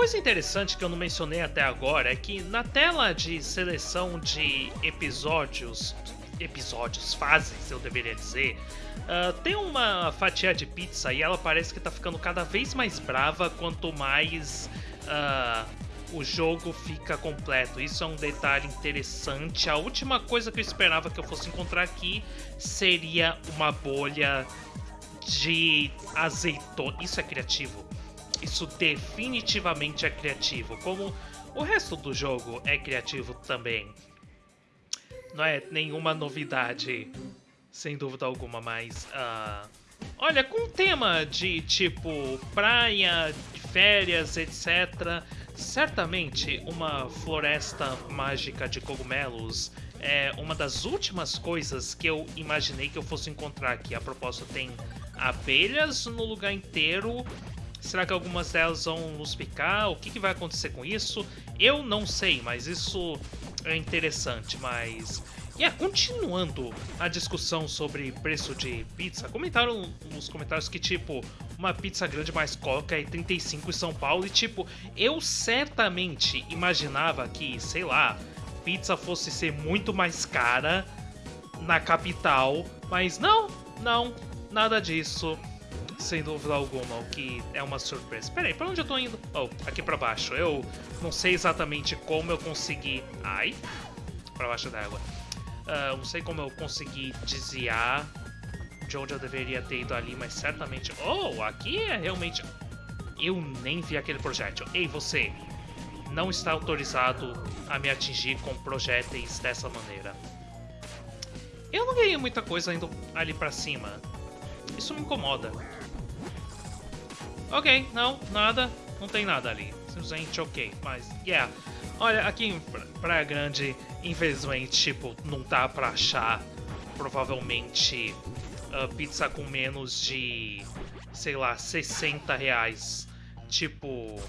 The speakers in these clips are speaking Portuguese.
coisa interessante que eu não mencionei até agora é que na tela de seleção de episódios, episódios, fases, eu deveria dizer, uh, tem uma fatia de pizza e ela parece que tá ficando cada vez mais brava quanto mais uh, o jogo fica completo. Isso é um detalhe interessante. A última coisa que eu esperava que eu fosse encontrar aqui seria uma bolha de azeitona. Isso é criativo. Isso definitivamente é criativo. Como o resto do jogo é criativo também. Não é nenhuma novidade, sem dúvida alguma, mas. Uh, olha, com tema de tipo praia, férias, etc. Certamente uma floresta mágica de cogumelos é uma das últimas coisas que eu imaginei que eu fosse encontrar aqui. A propósito, tem abelhas no lugar inteiro. Será que algumas delas vão nos picar? O que, que vai acontecer com isso? Eu não sei, mas isso é interessante. Mas yeah, continuando a discussão sobre preço de pizza, comentaram nos comentários que, tipo, uma pizza grande mais coca é 35 em São Paulo. E, tipo, eu certamente imaginava que, sei lá, pizza fosse ser muito mais cara na capital. Mas não, não, nada disso. Sem dúvida alguma, o que é uma surpresa. Pera aí, pra onde eu tô indo? Oh, aqui pra baixo. Eu não sei exatamente como eu consegui... Ai, pra baixo d'água. Uh, não sei como eu consegui desviar de onde eu deveria ter ido ali, mas certamente... Oh, aqui é realmente... Eu nem vi aquele projétil. Ei, você! Não está autorizado a me atingir com projéteis dessa maneira. Eu não ganhei muita coisa indo ali pra cima. Isso me incomoda. Ok, não, nada. Não tem nada ali. Simplesmente ok, mas... Yeah. Olha, aqui em Praia Grande, infelizmente, tipo, não dá pra achar, provavelmente, uh, pizza com menos de, sei lá, 60 reais. Tipo...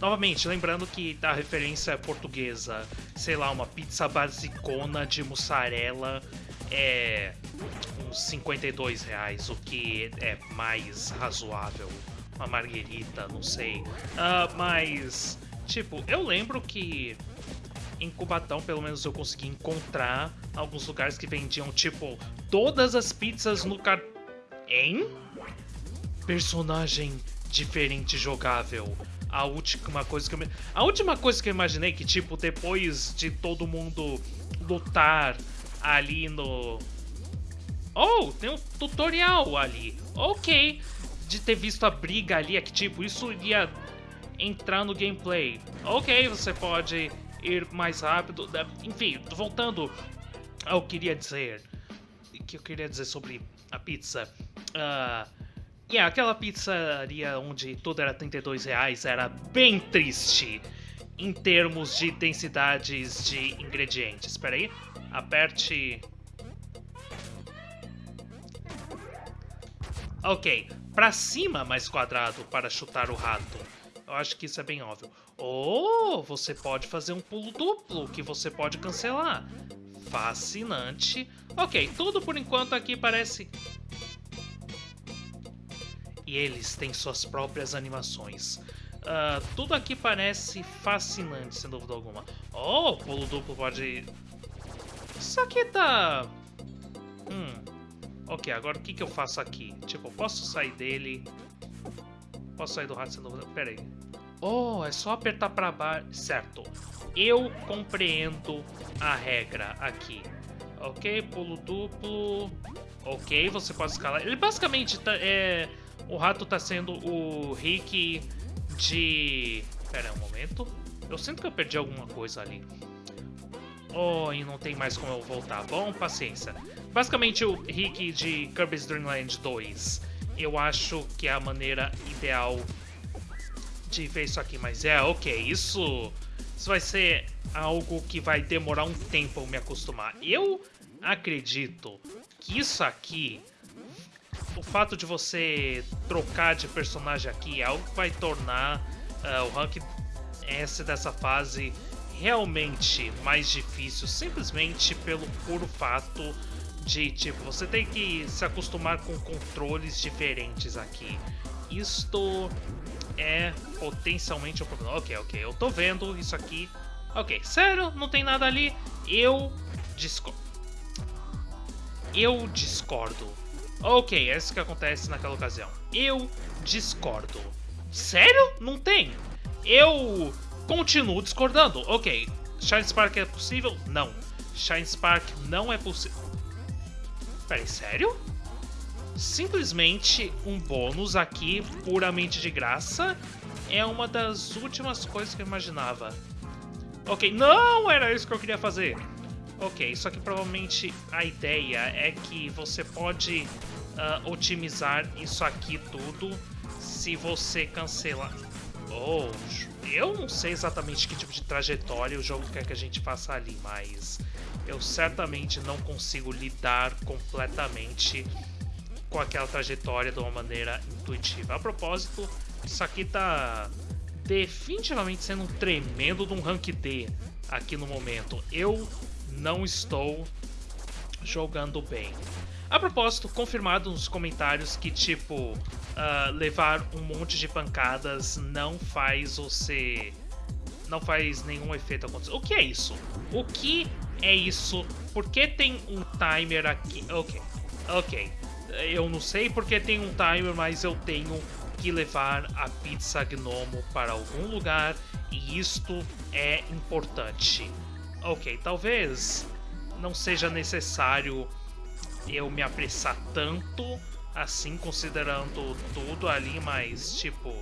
Novamente, lembrando que a referência é portuguesa. Sei lá, uma pizza basicona de mussarela é uns 52 reais, o que é mais razoável. Uma marguerita, não sei. Uh, mas Tipo, eu lembro que em Cubatão, pelo menos eu consegui encontrar alguns lugares que vendiam, tipo, todas as pizzas no car... Hein? Personagem diferente jogável. A última coisa que eu... A última coisa que eu imaginei que, tipo, depois de todo mundo lutar ali no... Oh, tem um tutorial ali. Ok. De ter visto a briga ali, é que, tipo, isso iria entrar no gameplay. Ok, você pode ir mais rápido. Enfim, voltando ao que eu queria dizer. O que eu queria dizer sobre a pizza. Uh, yeah, aquela pizzaria onde tudo era 32 reais era bem triste em termos de densidades de ingredientes. Espera aí, aperte... Ok, para cima mais quadrado para chutar o rato. Eu acho que isso é bem óbvio. Ou você pode fazer um pulo duplo, que você pode cancelar. Fascinante. Ok, tudo por enquanto aqui parece... E eles têm suas próprias animações. Uh, tudo aqui parece fascinante, sem dúvida alguma. Oh, pulo duplo pode... Isso aqui tá... Hum... Ok, agora o que, que eu faço aqui? Tipo, eu posso sair dele... Posso sair do rato dúvida? Pera aí. Oh, é só apertar para baixo. Certo. Eu compreendo a regra aqui. Ok, pulo duplo. Ok, você pode escalar. Ele basicamente tá, é... O rato tá sendo o Rick de... Pera um momento. Eu sinto que eu perdi alguma coisa ali. Oh, e não tem mais como eu voltar. Bom, paciência. Basicamente o Rick de Kirby's Dream Land 2 eu acho que é a maneira ideal de ver isso aqui. Mas é, ok, isso, isso vai ser algo que vai demorar um tempo eu me acostumar. Eu acredito que isso aqui, o fato de você trocar de personagem aqui é algo que vai tornar uh, o Rank S dessa fase realmente mais difícil, simplesmente pelo puro fato de, tipo, você tem que se acostumar com controles diferentes aqui. Isto é potencialmente um problema. Ok, ok, eu tô vendo isso aqui. Ok, sério, não tem nada ali. Eu discordo. Eu discordo. Ok, é isso que acontece naquela ocasião. Eu discordo. Sério? Não tem. Eu continuo discordando. Ok, Shine Spark é possível? Não. Shine Spark não é possível. Peraí, sério? Simplesmente um bônus aqui, puramente de graça, é uma das últimas coisas que eu imaginava. Ok, não era isso que eu queria fazer. Ok, só que provavelmente a ideia é que você pode uh, otimizar isso aqui tudo se você cancelar... Oh, eu não sei exatamente que tipo de trajetória o jogo quer que a gente faça ali, mas eu certamente não consigo lidar completamente com aquela trajetória de uma maneira intuitiva. A propósito, isso aqui tá definitivamente sendo um tremendo de um rank D aqui no momento. Eu não estou jogando bem. A propósito, confirmado nos comentários que, tipo, uh, levar um monte de pancadas não faz você... Não faz nenhum efeito acontecer. O que é isso? O que é isso? Por que tem um timer aqui? Ok, ok. Eu não sei porque tem um timer, mas eu tenho que levar a pizza gnomo para algum lugar e isto é importante. Ok, talvez não seja necessário eu me apressar tanto assim, considerando tudo ali, mas tipo.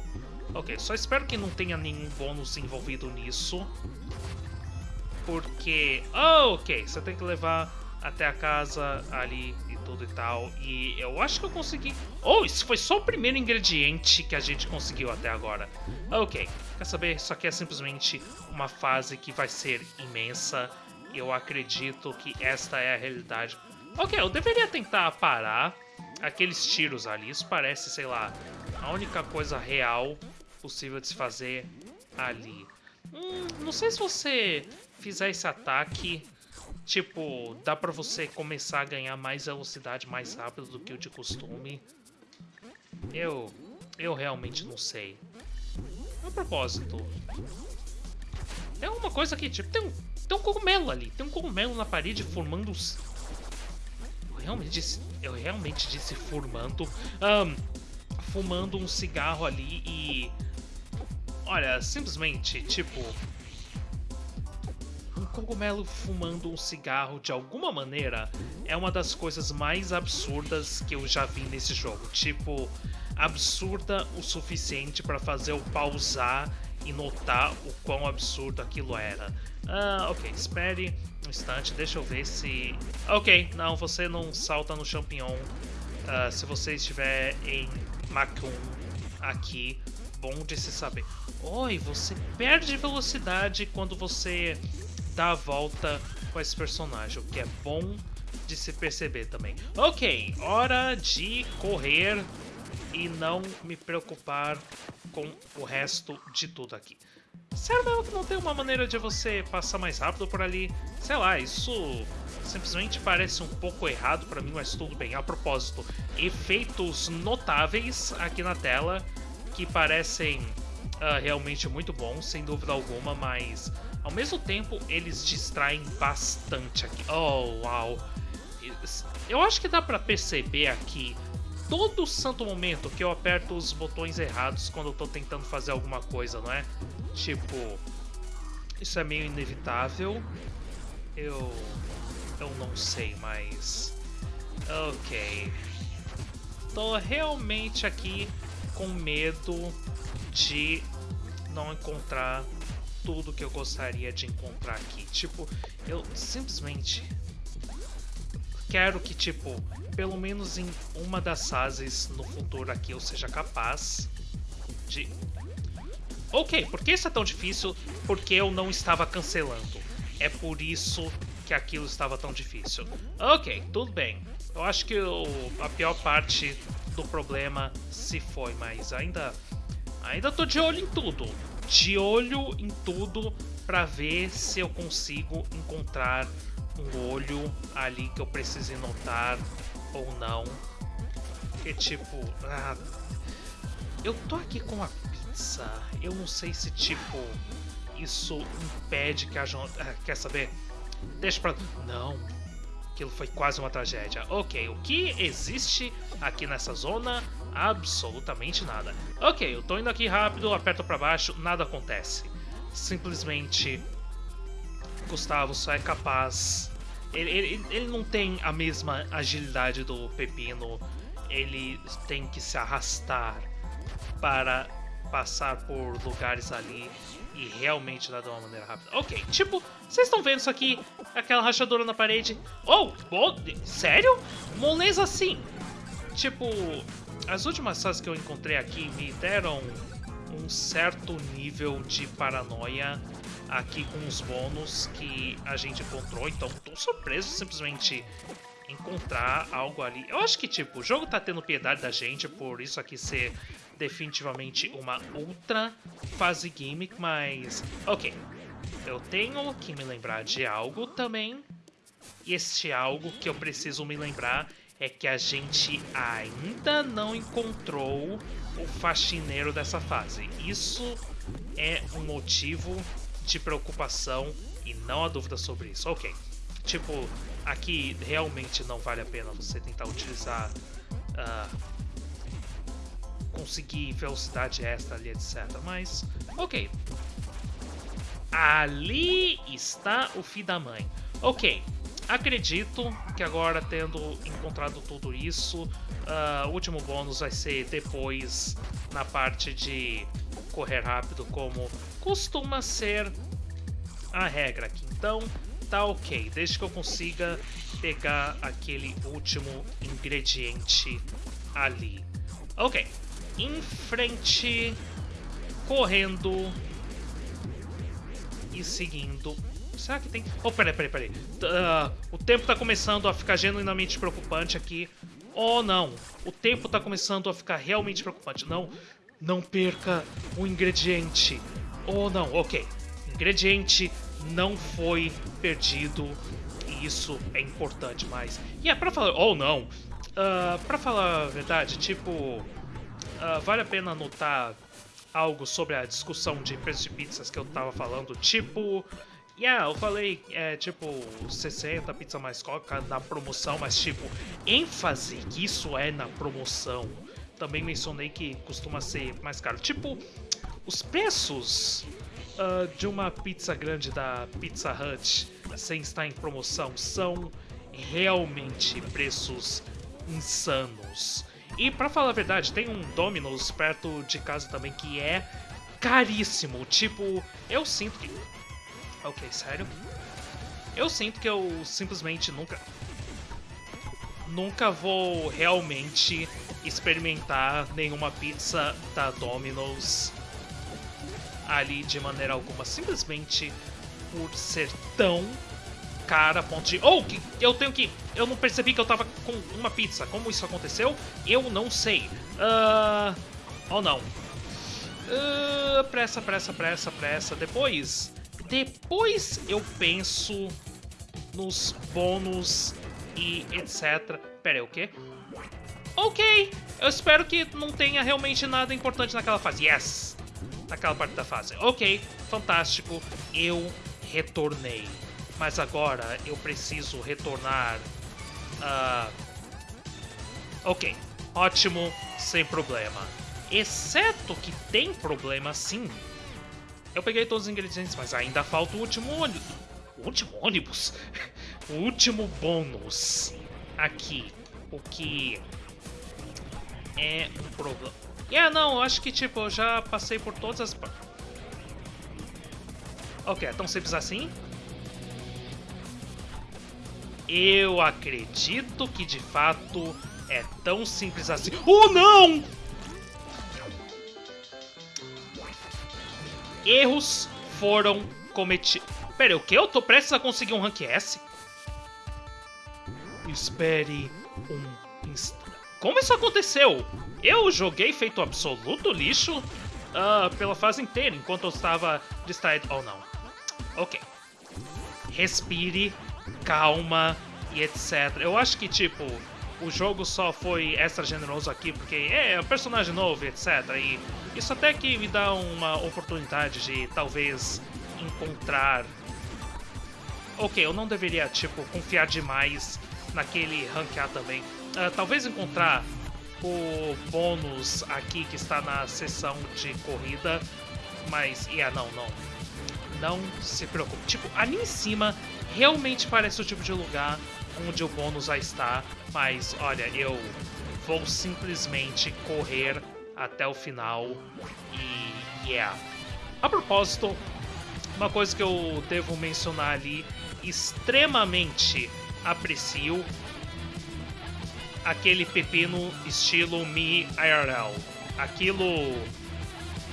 Ok, só espero que não tenha nenhum bônus envolvido nisso. Porque. Oh, ok, você tem que levar até a casa ali e tudo e tal. E eu acho que eu consegui. Oh, isso foi só o primeiro ingrediente que a gente conseguiu até agora. Ok, quer saber? Isso aqui é simplesmente uma fase que vai ser imensa. Eu acredito que esta é a realidade. Ok, eu deveria tentar parar aqueles tiros ali. Isso parece, sei lá, a única coisa real possível de se fazer ali. Hum, não sei se você fizer esse ataque, tipo, dá pra você começar a ganhar mais velocidade mais rápido do que o de costume. Eu, eu realmente não sei. A propósito, tem uma coisa aqui, tipo, tem um, tem um cogumelo ali. Tem um cogumelo na parede formando realmente disse, eu realmente disse fumando, um, fumando um cigarro ali e, olha, simplesmente, tipo, um cogumelo fumando um cigarro de alguma maneira é uma das coisas mais absurdas que eu já vi nesse jogo. Tipo, absurda o suficiente para fazer eu pausar e notar o quão absurdo aquilo era. Ah, ok, espere um instante, deixa eu ver se... Ok, não, você não salta no champignon uh, se você estiver em Macun aqui, bom de se saber. Oi, você perde velocidade quando você dá a volta com esse personagem, o que é bom de se perceber também. Ok, hora de correr e não me preocupar com o resto de tudo aqui. Mesmo que não tem uma maneira de você passar mais rápido por ali? Sei lá, isso simplesmente parece um pouco errado para mim, mas tudo bem. A propósito, efeitos notáveis aqui na tela que parecem uh, realmente muito bons, sem dúvida alguma, mas ao mesmo tempo eles distraem bastante aqui. Oh, uau! Eu acho que dá para perceber aqui todo santo momento que eu aperto os botões errados quando eu tô tentando fazer alguma coisa, não é? Tipo, isso é meio inevitável. Eu. Eu não sei, mas. Ok. Tô realmente aqui com medo de não encontrar tudo que eu gostaria de encontrar aqui. Tipo, eu simplesmente quero que, tipo, pelo menos em uma das fases no futuro aqui eu seja capaz de Ok, por que isso é tão difícil? Porque eu não estava cancelando. É por isso que aquilo estava tão difícil. Ok, tudo bem. Eu acho que o, a pior parte do problema se foi, mas ainda ainda tô de olho em tudo. De olho em tudo para ver se eu consigo encontrar um olho ali que eu precise notar ou não. Que tipo, ah, eu tô aqui com a pizza. Eu não sei se, tipo, isso impede que haja... Ah, quer saber? Deixa pra... Não. Aquilo foi quase uma tragédia. Ok, o que existe aqui nessa zona? Absolutamente nada. Ok, eu tô indo aqui rápido, aperto pra baixo, nada acontece. Simplesmente... Gustavo só é capaz... Ele, ele, ele não tem a mesma agilidade do Pepino. Ele tem que se arrastar para passar por lugares ali e realmente dar de uma maneira rápida. Ok, tipo, vocês estão vendo isso aqui? Aquela rachadura na parede. Oh, oh sério? Moleza assim. Tipo, as últimas fases que eu encontrei aqui me deram um certo nível de paranoia aqui com os bônus que a gente encontrou, então tô surpreso simplesmente encontrar algo ali. Eu acho que, tipo, o jogo tá tendo piedade da gente por isso aqui ser definitivamente uma ultra fase gimmick, mas... Ok, eu tenho que me lembrar de algo também. E este algo que eu preciso me lembrar é que a gente ainda não encontrou o faxineiro dessa fase. Isso é um motivo de preocupação e não há dúvida sobre isso. Ok, tipo, aqui realmente não vale a pena você tentar utilizar... Uh, conseguir velocidade extra ali, etc. Mas, ok. Ali está o filho da mãe. Ok, acredito que agora, tendo encontrado tudo isso, uh, o último bônus vai ser depois na parte de correr rápido, como costuma ser a regra aqui. Então, tá ok, desde que eu consiga pegar aquele último ingrediente ali. Ok, em frente, correndo e seguindo. Será que tem... Oh, peraí, peraí, peraí. Uh, o tempo tá começando a ficar genuinamente preocupante aqui. Oh, não. O tempo tá começando a ficar realmente preocupante. Não, não perca o ingrediente. Oh, não, ok. Ingrediente não foi perdido. E isso é importante, mas... E é pra falar... Oh, não. Uh, pra falar a verdade, tipo uh, vale a pena anotar algo sobre a discussão de preços de pizzas que eu tava falando, tipo... Yeah, eu falei, é, tipo, 60 pizza mais coca na promoção, mas tipo, ênfase que isso é na promoção. Também mencionei que costuma ser mais caro. Tipo, os preços uh, de uma pizza grande da Pizza Hut sem estar em promoção são realmente preços insanos. E para falar a verdade, tem um Domino's perto de casa também que é caríssimo. Tipo, eu sinto que... Ok, sério? Eu sinto que eu simplesmente nunca... Nunca vou realmente experimentar nenhuma pizza da Domino's ali de maneira alguma. Simplesmente por ser tão cara a ponto de... Oh, eu tenho que... Eu não percebi que eu tava com uma pizza. Como isso aconteceu? Eu não sei. Uh... Oh, não. Uh, pressa, pressa, pressa, pressa. Depois... Depois eu penso nos bônus e etc. Pera aí, o quê? Ok, eu espero que não tenha realmente nada importante naquela fase. Yes! Naquela parte da fase. Ok, fantástico. Eu retornei. Mas agora eu preciso retornar... Uh... Ok, ótimo, sem problema. Exceto que tem problema sim. Eu peguei todos os ingredientes, mas ainda falta o último ônibus. O último ônibus? o último bônus. Aqui. O que é um problema. Yeah, não, acho que tipo, eu já passei por todas as... Ok, é tão simples assim? Eu acredito que de fato é tão simples assim. Oh não! Erros foram cometidos. Pera, o que? Eu tô prestes a conseguir um rank S? Espere um instante. Como isso aconteceu? Eu joguei feito absoluto lixo uh, pela fase inteira, enquanto eu estava distraído. Oh, não. Ok. Respire calma e etc. Eu acho que, tipo, o jogo só foi extra generoso aqui porque é, é um personagem novo, etc. E Isso até que me dá uma oportunidade de talvez encontrar. Ok, eu não deveria, tipo, confiar demais naquele ranquear também. Uh, talvez encontrar o bônus aqui que está na seção de corrida, mas, yeah, não, não. Não se preocupe. Tipo, ali em cima realmente parece o tipo de lugar onde o bônus já está, mas olha, eu vou simplesmente correr até o final e yeah. A propósito, uma coisa que eu devo mencionar ali, extremamente aprecio aquele pepino estilo Mi IRL. Aquilo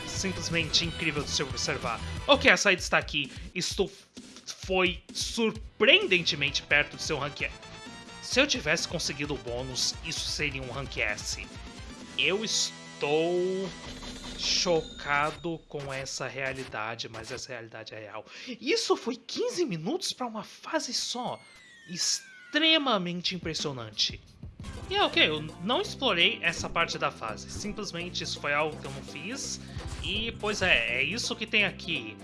simplesmente incrível de se observar. Ok, a saída está aqui. Estou foi surpreendentemente perto de seu rank Se eu tivesse conseguido o bônus, isso seria um rank S. Eu estou chocado com essa realidade, mas essa realidade é real. Isso foi 15 minutos para uma fase só. Extremamente impressionante. E é ok, eu não explorei essa parte da fase. Simplesmente isso foi algo que eu não fiz. E, pois é, é isso que tem aqui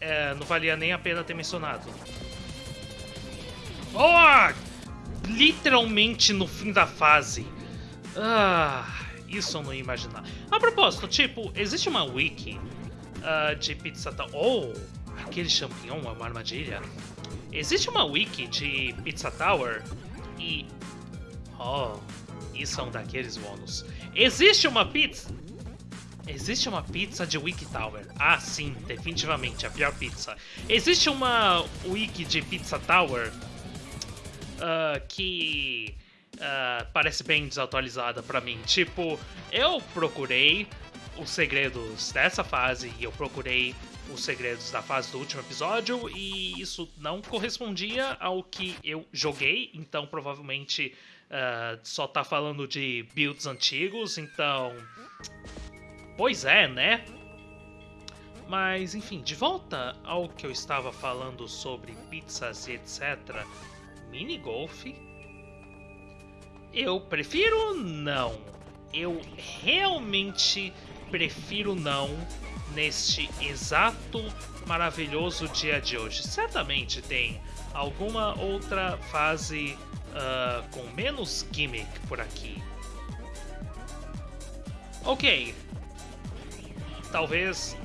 é, não valia nem a pena ter mencionado. Oh! Literalmente no fim da fase. Ah, isso eu não ia imaginar. A propósito, tipo, existe uma wiki uh, de Pizza Tower. Oh, aquele champignon é uma armadilha. Existe uma wiki de Pizza Tower e. Oh, isso é um daqueles bônus. Existe uma pizza. Existe uma pizza de Wiki Tower. Ah, sim, definitivamente, a pior pizza. Existe uma wiki de Pizza Tower uh, que uh, parece bem desatualizada para mim. Tipo, eu procurei os segredos dessa fase e eu procurei os segredos da fase do último episódio e isso não correspondia ao que eu joguei, então provavelmente uh, só tá falando de builds antigos, então Pois é, né? Mas, enfim, de volta ao que eu estava falando sobre pizzas e etc. Mini golf? Eu prefiro não. Eu realmente prefiro não neste exato maravilhoso dia de hoje. Certamente tem alguma outra fase uh, com menos gimmick por aqui. Ok, talvez.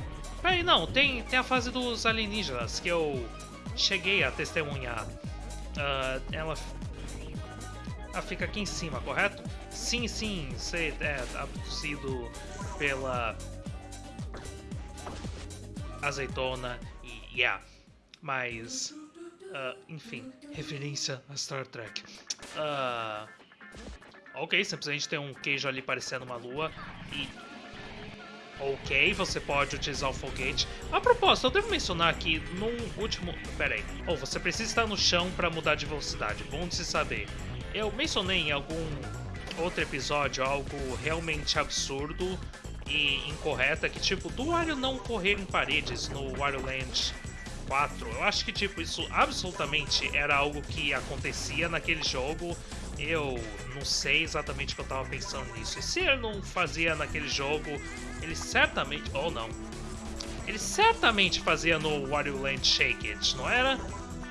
Peraí, não, tem, tem a fase dos alienígenas que eu cheguei a testemunhar. Uh, ela, ela fica aqui em cima, correto? Sim, sim, você é abduzido pela azeitona e yeah. Mas, uh, enfim, referência a Star Trek. Uh, ok, simplesmente tem um queijo ali parecendo uma lua e Ok, você pode utilizar o foguete. A propósito, eu devo mencionar que no último... Pera aí. Oh, você precisa estar no chão para mudar de velocidade. Bom de se saber. Eu mencionei em algum outro episódio algo realmente absurdo e incorreto, que tipo, do Wario não correr em paredes no Wario Land 4. Eu acho que tipo, isso absolutamente era algo que acontecia naquele jogo eu não sei exatamente o que eu tava pensando nisso. E se ele não fazia naquele jogo, ele certamente. Ou não. Ele certamente fazia no Wario Land Shake It, não era?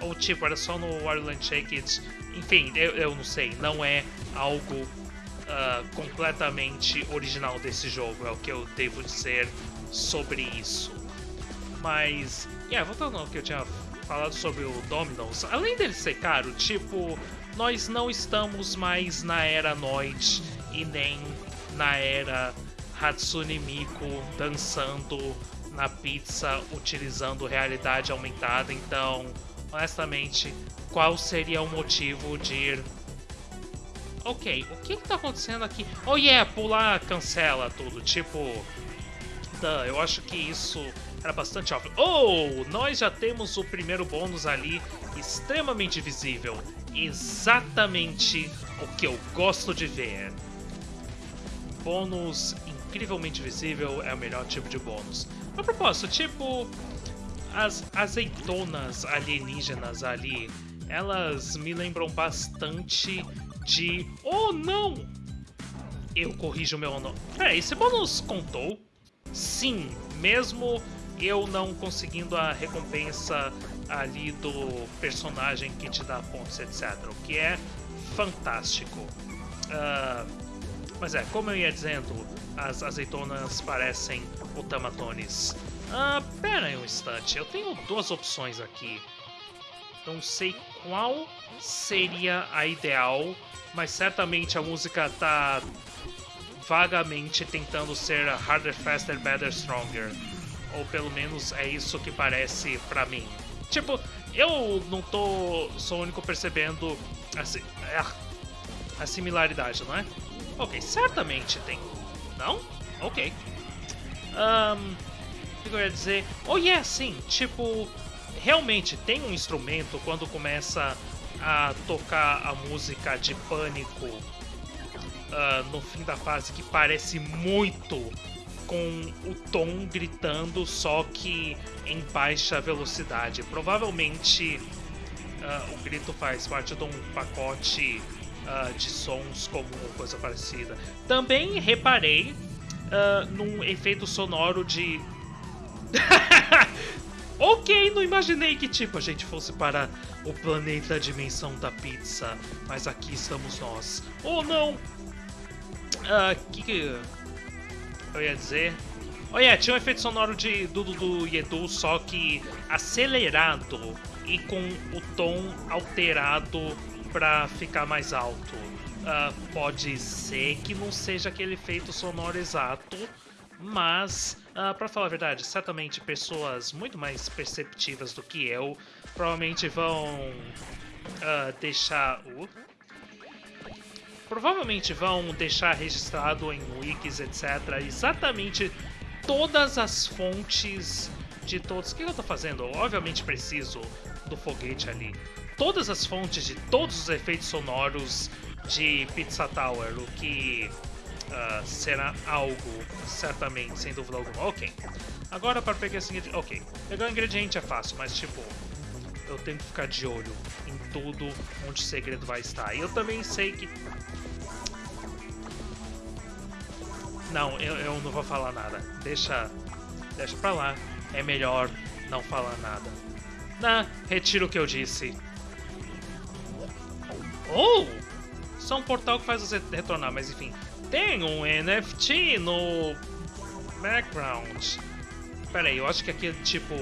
Ou tipo, era só no Wario Land Shake It? Enfim, eu, eu não sei. Não é algo uh, completamente original desse jogo, é o que eu devo dizer sobre isso. Mas, yeah, voltando ao que eu tinha falado sobre o Domino's, além dele ser caro, tipo, nós não estamos mais na era Noid e nem na era Hatsune Miku dançando na pizza utilizando realidade aumentada. Então, honestamente, qual seria o motivo de ir. Ok, o que, que tá acontecendo aqui? Oh yeah, pular cancela tudo. Tipo. Duh, eu acho que isso era bastante óbvio. Oh, nós já temos o primeiro bônus ali extremamente visível exatamente o que eu gosto de ver. Bônus incrivelmente visível é o melhor tipo de bônus. A propósito, tipo, as azeitonas alienígenas ali, elas me lembram bastante de. Oh não! Eu corrijo meu nome. Peraí, esse bônus contou? sim, mesmo eu não conseguindo a recompensa ali do personagem que te dá pontos, etc. O que é fantástico. Uh, mas é, como eu ia dizendo, as azeitonas parecem o tamatones. Ah, pera aí um instante, eu tenho duas opções aqui. Não sei qual seria a ideal, mas certamente a música tá vagamente tentando ser harder, faster, better, stronger. Ou pelo menos é isso que parece pra mim. Tipo, eu não tô. sou o único percebendo a, a similaridade, não é? Ok, certamente tem. Não? Ok. Um, o que eu ia dizer? Oh, yeah, sim. Tipo, realmente tem um instrumento quando começa a tocar a música de pânico uh, no fim da fase que parece muito com o tom gritando, só que em baixa velocidade. Provavelmente uh, o grito faz parte de um pacote uh, de sons comum, coisa parecida. Também reparei uh, num efeito sonoro de. ok, não imaginei que tipo a gente fosse para o planeta dimensão da pizza, mas aqui estamos nós. Oh não! Uh, que eu ia dizer? Yeah, tinha um efeito sonoro de Dudu do Edu, só que acelerado e com o tom alterado para ficar mais alto. Uh, pode ser que não seja aquele efeito sonoro exato, mas, uh, ah, para falar a verdade, certamente pessoas muito mais perceptivas do que eu provavelmente vão uh, deixar. Uh, provavelmente vão deixar registrado em wikis, etc., exatamente todas as fontes de todos. O que eu tô fazendo? Eu, obviamente preciso do foguete ali. Todas as fontes de todos os efeitos sonoros de Pizza Tower, o que uh, será algo, certamente, sem dúvida alguma. Ok. Agora para pegar esse ingrediente. Ok. Pegar o ingrediente é fácil, mas tipo. Eu tenho que ficar de olho em tudo onde o segredo vai estar. E eu também sei que. Não, eu, eu não vou falar nada. Deixa. Deixa pra lá. É melhor não falar nada. Não, retiro o que eu disse. Oh! Só um portal que faz você retornar, mas enfim. Tem um NFT no background. Pera aí, eu acho que aqui tipo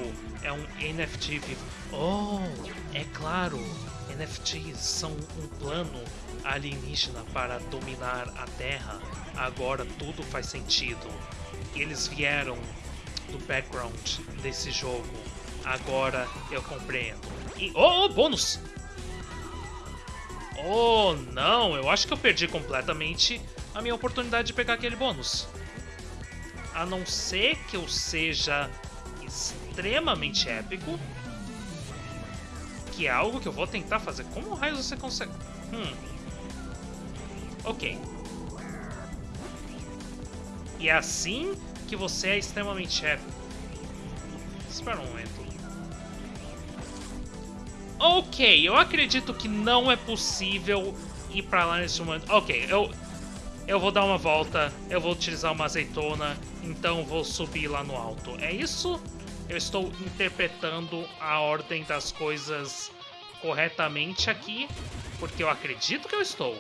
é um NFT vivo. Oh, é claro. NFTs são um plano alienígena para dominar a Terra. Agora tudo faz sentido. Eles vieram do background desse jogo. Agora eu compreendo. E oh, oh bônus! Oh, não, eu acho que eu perdi completamente a minha oportunidade de pegar aquele bônus. A não ser que eu seja extremamente épico, que é algo que eu vou tentar fazer. Como raio você consegue... Hum. Ok. E é assim que você é extremamente épico. Espera um momento. Ok, eu acredito que não é possível ir pra lá nesse momento. Ok, eu, eu vou dar uma volta, eu vou utilizar uma azeitona, então vou subir lá no alto. É isso? Eu estou interpretando a ordem das coisas corretamente aqui, porque eu acredito que eu estou.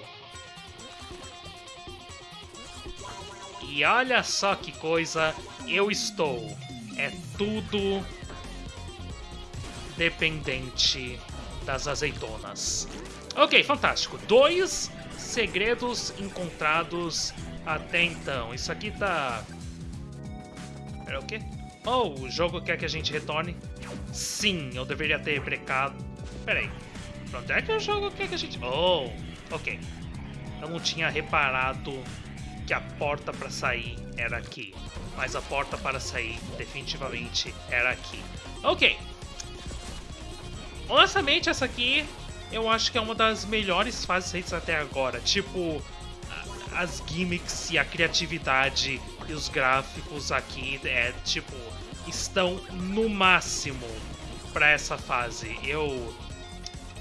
E olha só que coisa, eu estou. É tudo dependente das azeitonas. Ok, fantástico. Dois segredos encontrados até então. Isso aqui tá... Era o quê? Oh, o jogo quer que a gente retorne? Sim, eu deveria ter brecado. Pera aí. Pra onde é que o jogo quer que a gente... Oh, ok. Eu não tinha reparado que a porta para sair era aqui. Mas a porta para sair definitivamente era aqui. Ok, Honestamente, essa aqui eu acho que é uma das melhores fases feitas até agora. Tipo, as gimmicks e a criatividade e os gráficos aqui é tipo estão no máximo para essa fase. Eu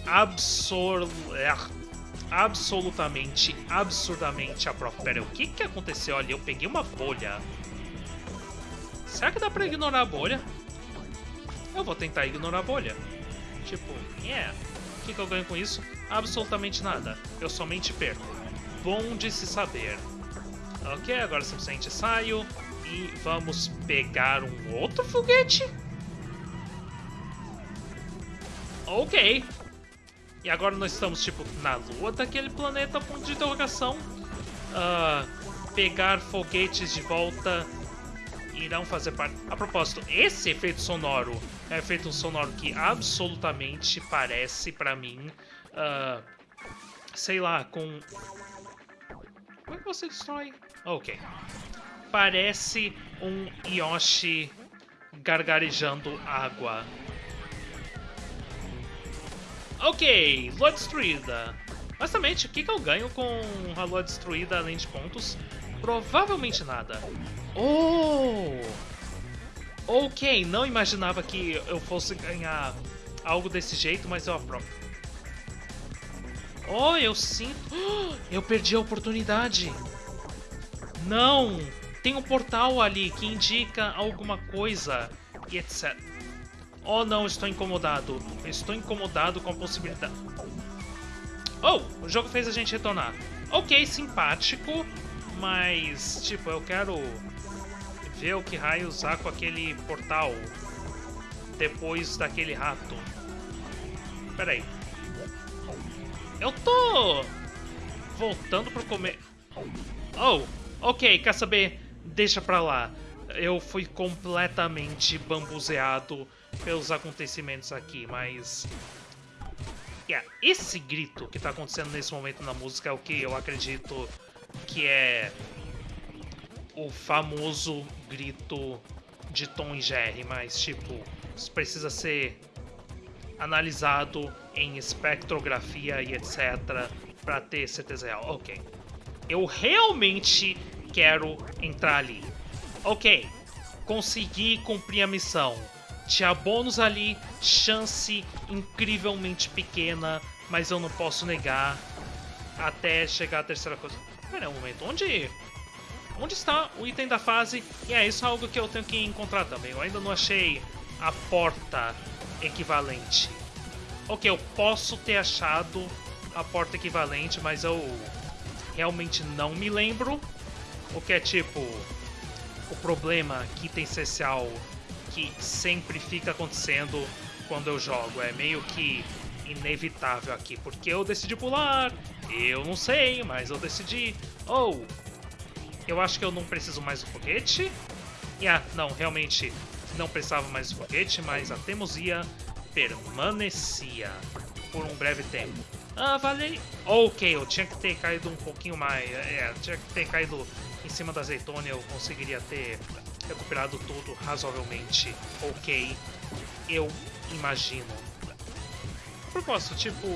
absor é, absolutamente, absurdamente aprovo. Pera, o que que aconteceu ali? Eu peguei uma bolha. Será que dá pra ignorar a bolha? Eu vou tentar ignorar a bolha. Tipo, yeah. O que, que eu ganho com isso? Absolutamente nada. Eu somente perco. Bom de se saber. Ok, agora simplesmente saio e vamos pegar um outro foguete? Ok. E agora nós estamos, tipo, na lua daquele planeta, ponto de interrogação. Uh, pegar foguetes de volta irão fazer parte... A propósito, esse efeito sonoro é um efeito sonoro que absolutamente parece pra mim... Uh, sei lá, com... Como é que você destrói? Ok. Parece um Yoshi gargarejando água. Ok, lua destruída. Honestamente, o que, que eu ganho com a lua destruída além de pontos? Provavelmente nada. Oh! Ok, não imaginava que eu fosse ganhar algo desse jeito, mas eu aprovo. Oh, eu sinto... Eu perdi a oportunidade. Não! Tem um portal ali que indica alguma coisa e etc. Oh não, estou incomodado. Estou incomodado com a possibilidade. Oh, o jogo fez a gente retornar. Ok, simpático, mas tipo, eu quero ver o que raio usar com aquele portal depois daquele rato. Pera aí. Eu tô voltando pro comer. Oh, ok, quer saber? Deixa pra lá. Eu fui completamente bambuzeado pelos acontecimentos aqui, mas... Yeah, esse grito que tá acontecendo nesse momento na música é o que eu acredito que é o famoso grito de Tom e Jerry, mas tipo, isso precisa ser analisado em espectrografia e etc para ter certeza real. Ok. Eu realmente quero entrar ali. Ok, consegui cumprir a missão. Tinha bônus ali, chance incrivelmente pequena, mas eu não posso negar até chegar a terceira coisa. Pera um momento, onde... Onde está o item da fase? E é isso é algo que eu tenho que encontrar também. Eu ainda não achei a porta equivalente. Ok, eu posso ter achado a porta equivalente, mas eu realmente não me lembro. O que é tipo o problema que tem essencial que sempre fica acontecendo quando eu jogo. É meio que inevitável aqui, porque eu decidi pular, eu não sei, mas eu decidi. Ou, oh, eu acho que eu não preciso mais do foguete. Ah, não, realmente não precisava mais do foguete, mas a teimosia permanecia por um breve tempo. Ah, vale. Ok, eu tinha que ter caído um pouquinho mais. É, tinha que ter caído em cima da azeitona, eu conseguiria ter recuperado tudo razoavelmente ok, eu imagino. A propósito, tipo...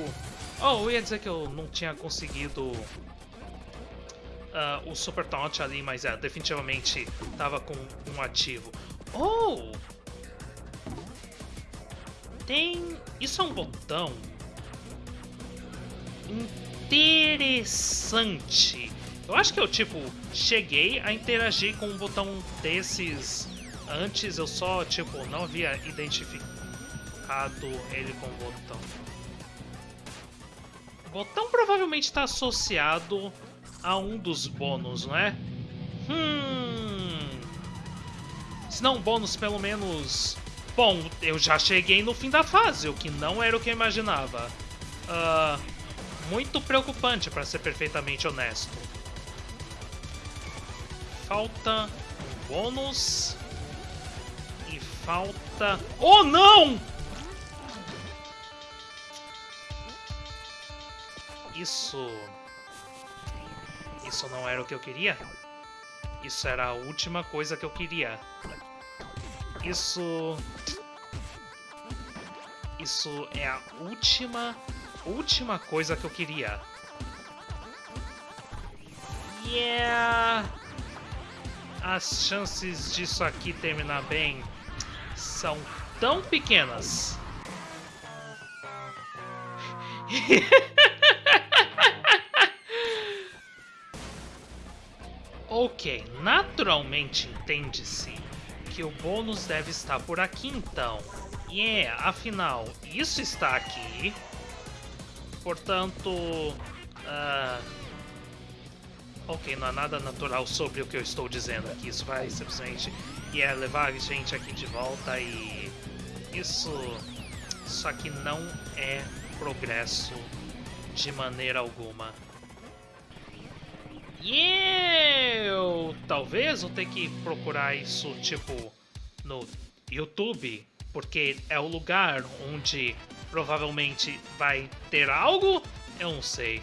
Oh, eu ia dizer que eu não tinha conseguido uh, o Super Taunt ali, mas é, definitivamente tava com um ativo. Oh! Tem... Isso é um botão interessante eu acho que eu, tipo, cheguei a interagir com um botão desses antes, eu só, tipo, não havia identificado ele com o botão. O botão provavelmente está associado a um dos bônus, não é? Hum... Se não bônus, pelo menos... Bom, eu já cheguei no fim da fase, o que não era o que eu imaginava. Uh, muito preocupante, para ser perfeitamente honesto falta um bônus. E falta... Oh, não! Isso... Isso não era o que eu queria? Isso era a última coisa que eu queria. Isso... Isso é a última, última coisa que eu queria. Yeah! As chances disso aqui terminar bem são tão pequenas. ok, naturalmente entende-se que o bônus deve estar por aqui então. E yeah, é, afinal, isso está aqui. Portanto... Uh... Ok, não há nada natural sobre o que eu estou dizendo aqui. Isso vai simplesmente yeah, levar a gente aqui de volta e... Isso... Isso aqui não é progresso de maneira alguma. E eu talvez vou ter que procurar isso tipo no YouTube, porque é o lugar onde provavelmente vai ter algo. Eu não sei.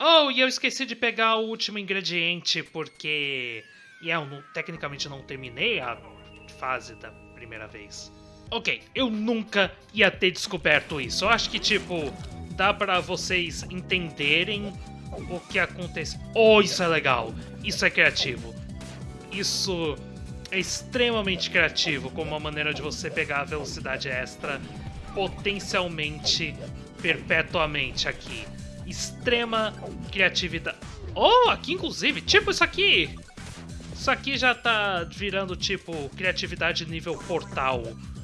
Oh, e eu esqueci de pegar o último ingrediente porque e eu não, tecnicamente não terminei a fase da primeira vez. Ok, eu nunca ia ter descoberto isso. Eu acho que, tipo, dá pra vocês entenderem o que acontece. Oh, isso é legal. Isso é criativo. Isso é extremamente criativo como uma maneira de você pegar a velocidade extra potencialmente perpetuamente aqui. Extrema criatividade. Oh, aqui inclusive, tipo isso aqui. Isso aqui já tá virando tipo criatividade nível portal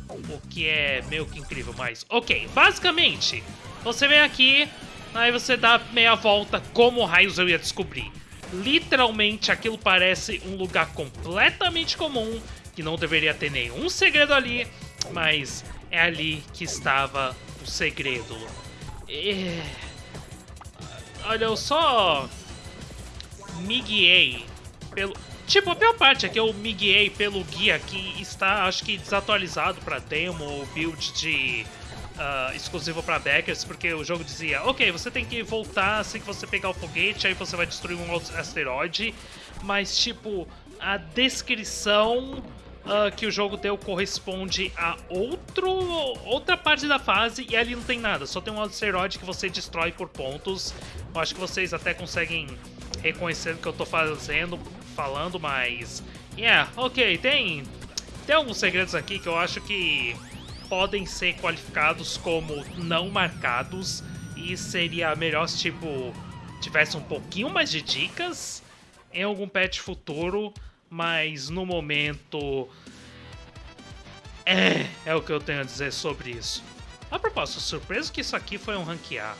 o que é meio que incrível, mas ok. Basicamente, você vem aqui, aí você dá meia volta, como raios eu ia descobrir? Literalmente, aquilo parece um lugar completamente comum, que não deveria ter nenhum segredo ali, mas é ali que estava o segredo. E... Olha, eu só me guiei pelo... Tipo, a pior parte é que eu me guiei pelo guia que está, acho que, desatualizado para demo ou build de uh, exclusivo para backers, porque o jogo dizia, ok, você tem que voltar assim que você pegar o foguete, aí você vai destruir um asteroide, mas, tipo, a descrição uh, que o jogo deu corresponde a outro, outra parte da fase e ali não tem nada, só tem um asteroide que você destrói por pontos. Eu acho que vocês até conseguem reconhecer o que eu tô fazendo falando, mas... Yeah, ok, tem, tem alguns segredos aqui que eu acho que podem ser qualificados como não marcados e seria melhor se, tipo, tivesse um pouquinho mais de dicas em algum patch futuro, mas no momento... É, é o que eu tenho a dizer sobre isso. A propósito, surpreso que isso aqui foi um ranquear.